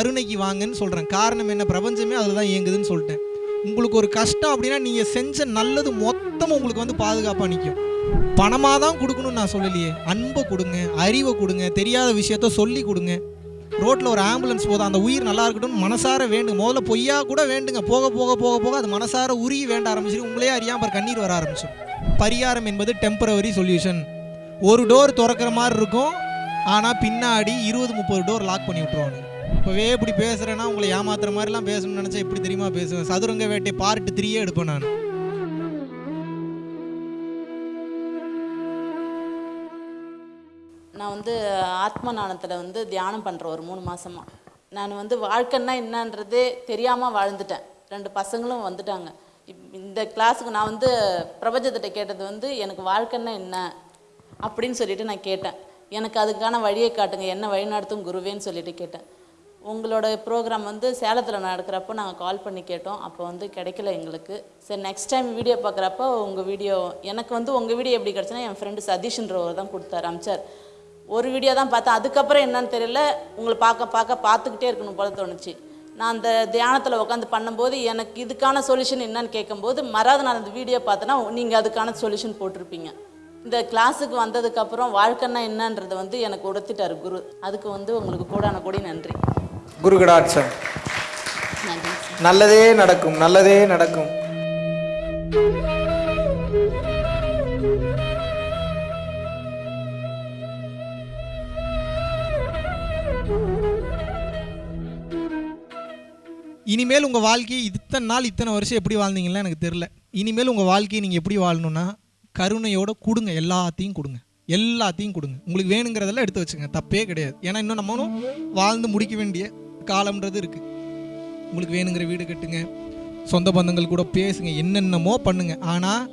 கருணைக்கு வாங்கன்னு சொல்கிறேன் காரணம் என்ன? பிரபஞ்சமே அதில் தான் இயங்குதுன்னு சொல்லிட்டேன். உங்களுக்கு ஒரு கஷ்டம் அப்படின்னா நீங்கள் செஞ்ச நல்லது மொத்தமும் உங்களுக்கு வந்து பாதுகாப்பாக நிற்கும் பணமாக தான் கொடுக்கணும்னு நான் சொல்லலையே. அன்பை கொடுங்க அறிவை கொடுங்க தெரியாத விஷயத்த சொல்லி கொடுங்க. ரோட்டில் ஒரு ஆம்புலன்ஸ் போதும் அந்த உயிர் நல்லா இருக்கட்டும் மனசார வேண்டுங்க முதல்ல பொய்யா கூட வேண்டுங்க. போக போக போக போக அது மனசார உருகி வேண்ட ஆரம்பிச்சிடும். உங்களே அறியாம அப்புறம் கண்ணீர் வர ஆரம்பிச்சிடும். பரிகாரம் என்பது டெம்பரவரி சொல்யூஷன் ஒரு டோர் திறக்கிற மாதிரி இருக்கும். ஆனால் பின்னாடி இருபது முப்பது டோர் லாக் பண்ணி விட்ருவாங்க இப்போவே இப்படி பேசுகிறேன்னா உங்களை ஏமாத்துற மாதிரிலாம் பேசணும்னு நினச்சா எப்படி தெரியுமா பேசுவேன்? சதுரங்க வேட்டை பார்ட்டு த்ரீயே எடுப்பேன் நான். நான் வந்து ஆத்ம நாணத்தில் வந்து தியானம் பண்ணுறேன் ஒரு மூணு மாதமாக நான் வந்து வாழ்க்கைன்னா என்னன்றதே தெரியாமல் வாழ்ந்துட்டேன். ரெண்டு பசங்களும் வந்துட்டாங்க. இப்- இந்த கிளாஸுக்கு நான் வந்து பிரபஞ்சத்திட்ட கேட்டது வந்து எனக்கு வாழ்க்கைன்னா என்ன? அப்படின்னு சொல்லிட்டு நான் கேட்டேன். எனக்கு அதுக்கான வழியை காட்டுங்க. என்ன வழிநடத்தும் குருவேன்னு சொல்லிட்டு கேட்டேன். உங்களோட ப்ரோக்ராம் வந்து சேலத்தில் நடக்கிறப்போ நாங்கள் கால் பண்ணி கேட்டோம். அப்போ வந்து கிடைக்கல எங்களுக்கு. சரி நெக்ஸ்ட் டைம் வீடியோ பார்க்குறப்போ உங்கள் வீடியோ எனக்கு வந்து உங்கள் வீடியோ எப்படி கிடச்சுன்னா என் ஃப்ரெண்டு சதீஷ்ன்றவர் தான் கொடுத்தாரு அமிச்சார் ஒரு வீடியோ தான் பார்த்தேன் அதுக்கப்புறம் என்னன்னு தெரியல உங்களை பார்க்க பார்க்க பார்த்துக்கிட்டே இருக்கணும் போல தோணுச்சு. நான் அந்த தியானத்தில் உட்காந்து பண்ணும்போது எனக்கு இதுக்கான சொல்யூஷன் என்னன்னு கேட்கும்போது மறாத நான் அந்த வீடியோ பார்த்தேன்னா நீங்கள் அதுக்கான சொல்யூஷன் போட்டிருப்பீங்க. இந்த கிளாஸுக்கு வந்ததுக்கப்புறம் வாழ்க்கைன்னா என்னன்றதை வந்து எனக்கு உடுத்திட்டார் குரு. அதுக்கு வந்து உங்களுக்கு கூடான கூடி நன்றி. குருகடாட்சம். நல்லதே நடக்கும் நல்லதே நடக்கும். இனிமேல் உங்கள் வாழ்க்கையை இத்தனை நாள் இத்தனை வருஷம் எப்படி வாழ்ந்தீங்கன்னா எனக்கு தெரில இனிமேல் உங்கள் வாழ்க்கையை நீங்கள் எப்படி வாழணும்னா கருணையோட கொடுங்க எல்லாத்தையும் கொடுங்க. எல்லாத்தையும் கொடுங்க. உங்களுக்கு வேணுங்கிறதெல்லாம் எடுத்து வச்சுங்க தப்பே கிடையாது. ஏன்னா இன்னும் நம்மளும் வாழ்ந்து முடிக்க வேண்டிய காலம்ன்றது இருக்குது உங்களுக்கு வேணுங்கிற வீடு கட்டுங்க. சொந்த பந்தங்கள் கூட பேசுங்க. என்னென்னமோ பண்ணுங்க. ஆனால்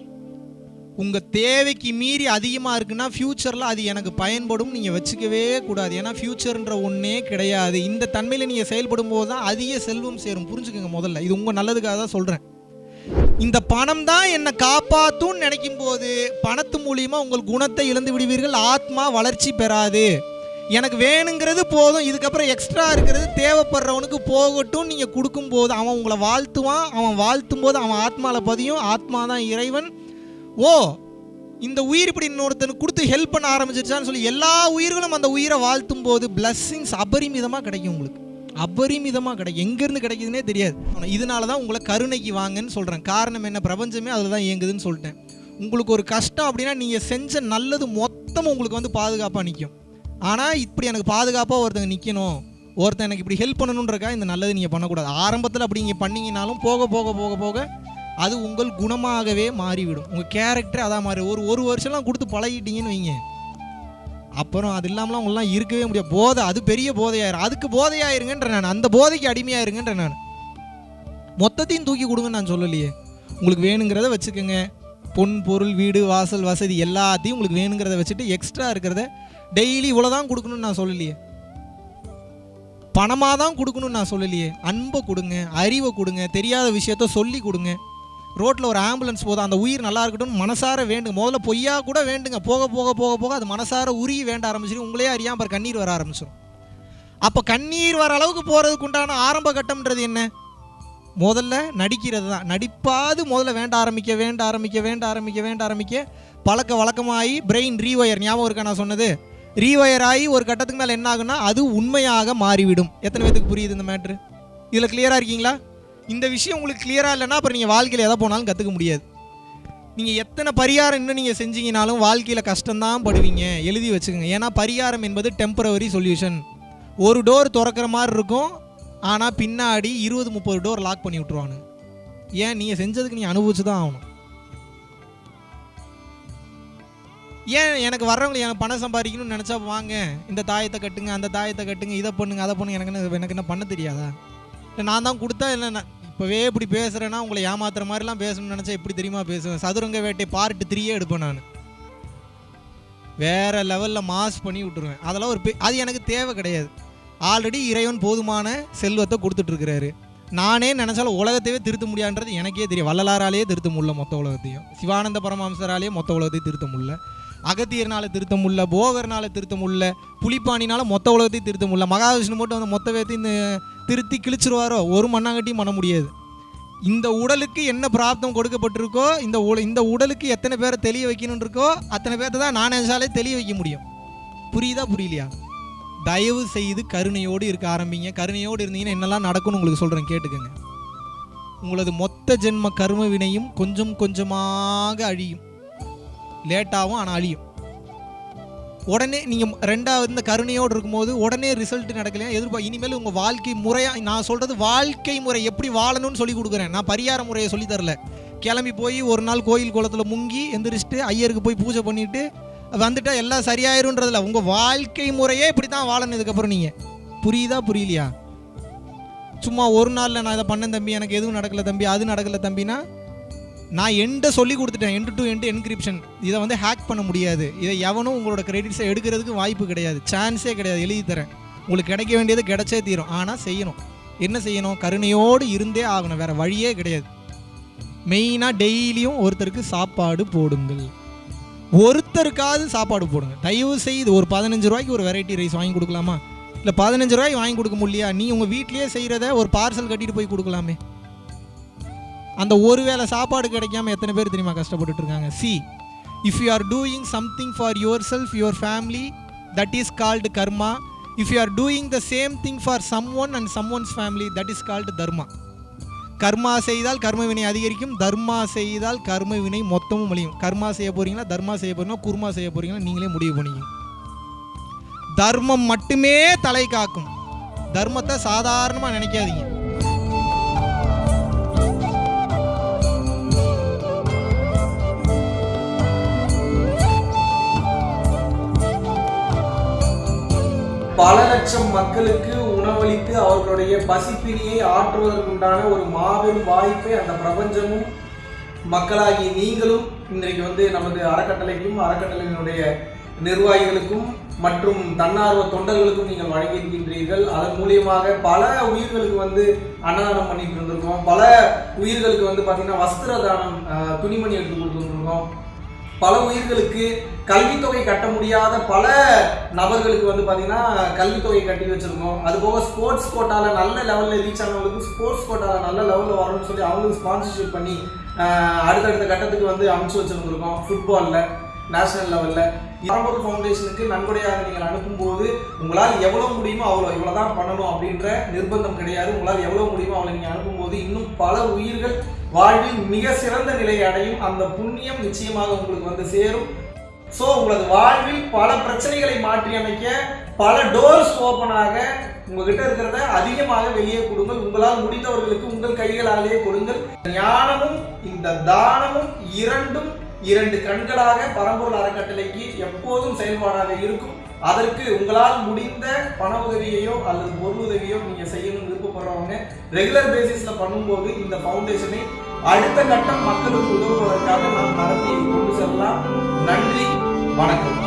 உங்கள் தேவைக்கு மீறி அதிகமாக இருக்குன்னா ஃப்யூச்சரில் அது எனக்கு பயன்படும். நீங்கள் வச்சுக்கவே கூடாது. ஏன்னா ஃப்யூச்சர்ன்ற ஒன்றே கிடையாது. இந்த தன்மையில் நீங்கள் செயல்படும் போது தான் அதிக செல்வம் சேரும். புரிஞ்சுக்கோங்க முதல்ல. இது உங்கள் நல்லதுக்காக தான் சொல்கிறேன் இந்த பணம் தான் என்னை காப்பாற்றும்னு நினைக்கும் போது பணத்து மூலியமாக உங்கள் குணத்தை இழந்து விடுவீர்கள். ஆத்மா வளர்ச்சி பெறாது. எனக்கு வேணுங்கிறது போதும் இதுக்கப்புறம் எக்ஸ்ட்ரா இருக்கிறது தேவைப்படுறவனுக்கு போகட்டும் நீங்கள் கொடுக்கும்போது அவன் உங்களை வாழ்த்துவான் அவன் வாழ்த்தும் போது அவன் ஆத்மாவில் பதியும் ஆத்மா தான் இறைவன். ஓ இந்த உயிர் இப்படி இன்னொருத்தனுக்கு கொடுத்து ஹெல்ப் பண்ண ஆரம்பிச்சிருச்சான்னு சொல்லி எல்லா உயிர்களும் அந்த உயிரை வாழ்த்தும் போது பிளஸ்ஸிங்ஸ் அபரிமிதமாக கிடைக்கும் உங்களுக்கு. அபரிமிதமாக கிடைக்கும். எங்கேருந்து கிடைக்குதுன்னே தெரியாது. இதனால தான் உங்களை கருணைக்கு வாங்கன்னு சொல்கிறேன் காரணம் என்ன? பிரபஞ்சமே அதில் தான் இயங்குதுன்னு சொல்லிட்டேன். உங்களுக்கு ஒரு கஷ்டம் அப்படின்னா நீங்கள் செஞ்ச நல்லது மொத்தமும் உங்களுக்கு வந்து பாதுகாப்பாக நிற்கும் ஆனால் இப்படி எனக்கு பாதுகாப்பாக ஒருத்தங்க நிற்கணும் ஒருத்தன் எனக்கு இப்படி ஹெல்ப் பண்ணணுன்றக்கா இந்த நல்லது நீங்கள் பண்ணக்கூடாது. ஆரம்பத்தில் அப்படி நீங்கள் பண்ணிங்கனாலும் போக போக போக போக அது உங்கள் குணமாகவே மாறிவிடும். உங்கள் கேரக்டர் அதான் மாறி ஒரு ஒரு வருஷம்லாம் கொடுத்து பழகிட்டீங்கன்னு வைங்க. அப்புறம் அது இல்லாமலாம் உங்களெலாம் இருக்கவே முடியாது. போதை அது பெரிய போதையாயிரும். அதுக்கு போதையாயிருங்கன்ற நான். அந்த போதைக்கு அடிமையாயிருங்கன்ற நான். மொத்தத்தையும் தூக்கி கொடுங்கன்னு நான் சொல்லலையே. உங்களுக்கு வேணுங்கிறத வச்சுக்கோங்க. பொன் பொருள் வீடு வாசல் வசதி எல்லாத்தையும் உங்களுக்கு வேணுங்கிறத வச்சுட்டு எக்ஸ்ட்ரா இருக்கிறத டெய்லி இவ்வளோ தான் கொடுக்கணும்னு நான் சொல்லலையே. பணமாக தான் கொடுக்கணும்னு நான் சொல்லலையே. அன்பை கொடுங்க அறிவை கொடுங்க தெரியாத விஷயத்த சொல்லி கொடுங்க. ரோட்டில் ஒரு ஆம்புலன்ஸ் போதும் அந்த உயிர் நல்லா இருக்கட்டும் மனசார வேண்டுங்க முதல்ல பொய்யா கூட வேண்டுங்க. போக போக போக போக அது மனசார உருகி வேண்ட ஆரம்பிச்சிடும் உங்களே அறியாமல் அப்புறம் கண்ணீர் வர ஆரம்பிச்சிடும் அப்போ கண்ணீர் வர அளவுக்கு போகிறதுக்கு உண்டான ஆரம்ப கட்டம்ன்றது என்ன? முதல்ல நடிக்கிறது தான். நடிப்பாது முதல்ல வேண்ட ஆரம்பிக்க வேண்ட ஆரம்பிக்க வேண்ட ஆரம்பிக்க வேண்ட ஆரம்பிக்க பழக்க வழக்கமாகி பிரெயின் ரீவயர் ஞாபகம் இருக்கா நான் சொன்னது? ரீவயர் ஆகி ஒரு கட்டத்துக்கு மேலே என்ன ஆகுன்னா அது உண்மையாக மாறிவிடும். எத்தனை பேத்துக்கு புரியுது இந்த மேட்ரு இதில் கிளியராக இருக்கீங்களா? இந்த விஷயம் உங்களுக்கு கிளியராக இல்லைன்னா அப்புறம் நீங்கள் வாழ்க்கையில் எதை போனாலும் கற்றுக்க முடியாது. நீங்கள் எத்தனை பரிகாரம் இன்னும் நீங்கள் செஞ்சீங்கனாலும் வாழ்க்கையில் கஷ்டம்தான் படுவீங்க. எழுதி வச்சுக்கோங்க. ஏன்னா பரிகாரம் என்பது டெம்பரவரி சொல்யூஷன் ஒரு டோர் திறக்கிற மாதிரி இருக்கும். ஆனால் பின்னாடி இருபது முப்பது டோர் லாக் பண்ணி விட்ருவானுங்க ஏன்? நீங்கள் செஞ்சதுக்கு நீ அனுபவிச்சு தான் ஆகணும். ஏன் எனக்கு வர்றவங்களை எனக்கு பணம் சம்பாதிக்கணும்னு நினச்சா வாங்க இந்த தாயத்தை கட்டுங்க அந்த தாயத்தை கட்டுங்க இதை பண்ணுங்க அதை பண்ணுங்க எனக்கு என்ன எனக்கு என்ன பண்ண தெரியாதா? இல்லை நான் தான் கொடுத்தா இல்லை நான் இப்போவே இப்படி பேசுகிறேன்னா உங்களை ஏமாத்துற மாதிரிலாம் பேசணும்னு நினச்சா எப்படி தெரியுமா பேசுவேன்? சதுரங்க வேட்டை பார்ட்டு த்ரீயே எடுப்பேன் நான். வேற லெவலில் மாஸ் பண்ணி விட்டுருவேன். அதெல்லாம் ஒரு பெ- அது எனக்கு தேவை கிடையாது. ஆல்ரெடி இறைவன் போதுமான செல்வத்தை கொடுத்துட்ருக்கிறாரு. நானே நினச்சாலும் உலகத்தையே திருத்த முடியான்றது எனக்கே தெரியும். வள்ளலாராலேயே திருத்த முடியல மொத்த உலகத்தையும். சிவானந்த பரமாம்சராலேயே மொத்த உலகத்தையும் திருத்த முடியல. அகத்தியர்னால திருத்த முடியல போகர்னால திருத்த முடியல புலிப்பாணினால மொத்த உலகத்தையும் திருத்த முடியல மகாவிஷ்ணு மட்டும் வந்து மொத்த வேத்தையும் திருத்தி கிழிச்சிருவாரோ? ஒரு மண்ணாங்கட்டியும் பண்ண முடியாது. இந்த உடலுக்கு என்ன பிராப்தம் கொடுக்கப்பட்டிருக்கோ இந்த உட இந்த உடலுக்கு எத்தனை பேரை தெளிய வைக்கணும் இருக்கோ அத்தனை பேர்த்த தான் நான் நினைச்சாலே தெளிய வைக்க முடியும். புரியுதா புரியலையா? தயவு செய்து கருணையோடு இருக்க ஆரம்பிங்க. கருணையோடு இருந்தீங்கன்னா என்னெல்லாம் நடக்கும்னு உங்களுக்கு சொல்கிறேன் கேட்டுக்கோங்க. உங்களது மொத்த ஜென்ம கர்ம வினையும் கொஞ்சம் கொஞ்சமாக அழியும். லேட்டாகவும் ஆனால் அழியும். உடனே நீங்கள் ரெண்டாவது இந்த கருணையோடு இருக்கும்போது உடனே ரிசல்ட் நடக்கலையா? எதிர்பார்க்க இனிமேல் உங்கள் வாழ்க்கை முறையாக நான் சொல்கிறது வாழ்க்கை முறை எப்படி வாழணும்னு சொல்லி கொடுக்குறேன். நான் பரிகார முறையை சொல்லி தரல. கிளம்பி போய் ஒரு நாள் கோயில் குளத்தில் முங்கி எந்திரிச்சிட்டு ஐயருக்கு போய் பூஜை பண்ணிவிட்டு வந்துட்டால் எல்லாம் சரியாயிருன்றதில்ல. உங்கள் வாழ்க்கை முறையே இப்படி தான் வாழணும் இதுக்கப்புறம் நீங்கள் புரியுதா புரியலையா? சும்மா ஒரு நாளில் நான் இதை பண்ணேன் தம்பி எனக்கு எதுவும் நடக்கலை தம்பி அது நடக்கல தம்பினா நான் எண்ட சொல்லி கொடுத்துட்டேன். எண்டு டு எண்டு என்கிரிப்ஷன் இதை வந்து ஹேக் பண்ண முடியாது. இதை எவனும் உங்களோட கிரெடிட்ஸை எடுக்கிறதுக்கு வாய்ப்பு கிடையாது. சான்ஸே கிடையாது. எழுதி தரேன். உங்களுக்கு கிடைக்க வேண்டியது கிடைச்சே தீரும். ஆனால் செய்யணும். என்ன செய்யணும்? கருணையோடு இருந்தே ஆகணும். வேறு வழியே கிடையாது. மெயினாக டெய்லியும் ஒருத்தருக்கு சாப்பாடு போடுங்கள். ஒருத்தருக்காவது சாப்பாடு போடுங்க. தயவு செய்து ஒரு பதினஞ்சு ரூபாய்க்கு ஒரு வெரைட்டி ரைஸ் வாங்கி கொடுக்கலாமா? இல்லை பதினஞ்சு ரூபாய்க்கு வாங்கி கொடுக்க முடியலையா? நீ உங்கள் வீட்லேயே செய்கிறத ஒரு பார்சல் கட்டிட்டு போய் கொடுக்கலாமே. அந்த ஒரு வேளை சாப்பாடு கிடைக்காம எத்தனை பேர் தெரியுமா கஷ்டப்பட்டுட்டு இருக்காங்க see if you are doing something for yourself your family that is called karma if you are doing the same thing for someone and someone's family that is called dharma கர்மா செய்தால் கர்ம வினை அதிகரிக்கும். தர்மா செய்தால் கர்ம வினை மொத்தமும் அழியும் கர்மா செய்ய போறீங்களா? தர்மா செய்ய போறீங்களா? குர்மா செய்ய போறீங்களா? நீங்களே முடிவு பண்ணிக்கணும் தர்மம் மட்டுமே தலை காக்கும். தர்மத்தை சாதாரணமாக நினைக்காதீங்க. பல லட்சம் மக்களுக்கு உணவளித்து அவர்களுடைய பசிப்பினியை ஆற்றுவதற்குண்டான ஒரு மாபெரும் வாய்ப்பை அந்த பிரபஞ்சமும் மக்களாகி நீங்களும் இன்றைக்கு வந்து நமது அறக்கட்டளைக்கும் அறக்கட்டளையினுடைய நிர்வாகிகளுக்கும் மற்றும் தன்னார்வ தொண்டர்களுக்கும் நீங்கள் வழங்கியிருக்கின்றீர்கள் அதன் மூலியமாக பல உயிர்களுக்கு வந்து அன்னதானம் பண்ணிட்டு இருந்திருக்கோம். பல உயிர்களுக்கு வந்து பார்த்தீங்கன்னா வஸ்திர தானம் துணிமணி எடுத்து கொடுத்துருக்கோம் பல உயிர்களுக்கு கல்வித்தொகை கட்ட முடியாத பல நபர்களுக்கு வந்து பார்த்தீங்கன்னா கல்வித்தொகை கட்டி வச்சுருக்கோம். அது போக ஸ்போர்ட்ஸ் கோட்டாவில் நல்ல லெவலில் ரீச் ஆனவங்களுக்கு ஸ்போர்ட்ஸ் கோட்டாவில் நல்ல லெவலில் வரணும்னு சொல்லி அவங்களுக்கு ஸ்பான்சர்ஷிப் பண்ணி அடுத்தடுத்த கட்டத்துக்கு வந்து அமைச்சு வச்சுருந்துருக்கோம். ஃபுட்பாலில் நேஷனல் லெவலில் பரம்பொருள் ஃபவுண்டேஷனுக்கு நன்கொடையாக நீங்கள் அனுப்பும்போது உங்களால் எவ்வளோ முடியுமோ அவ்வளோ இவ்வளோ தான் பண்ணணும் அப்படின்ற நிர்பந்தம் கிடையாது. உங்களால் எவ்வளோ முடியுமோ அவ்வளோ நீங்கள் அனுப்பும்போது இன்னும் பல உயிர்கள் வாழ்வில் மிக சிறந்த நிலையை அடையும். அந்த புண்ணியம் நிச்சயமாக உங்களுக்கு வந்து சேரும். ஸோ உங்களது வாழ்வில் பல பிரச்சனைகளை மாற்றி அமைக்க பல டோர்ஸ் ஓப்பனாக உங்ககிட்ட இருக்கிறத அதிகமாக வெளியே கொடுங்கள். உங்களால் முடிந்தவர்களுக்கு உங்கள் கைகளாலேயே கொடுங்கள். ஞானமும் இந்த தானமும் இரண்டும் இரண்டு கண்களாக பரம்பொருள் அறக்கட்டளைக்கு எப்போதும் செயல்பாடாக இருக்கும். அதற்கு உங்களால் முடிந்த பண உதவியையோ அல்லது பொருள் உதவியோ நீங்க செய்யணும்னு விருப்பப்படுறவங்க ரெகுலர் பேசிஸ்ல பண்ணும்போது இந்த பவுண்டேஷனை அடுத்த கட்டம் மக்களுக்கு உதவுவதற்காக நாம் நடத்தி கொண்டு செல்லலாம். நன்றி. வணக்கம்.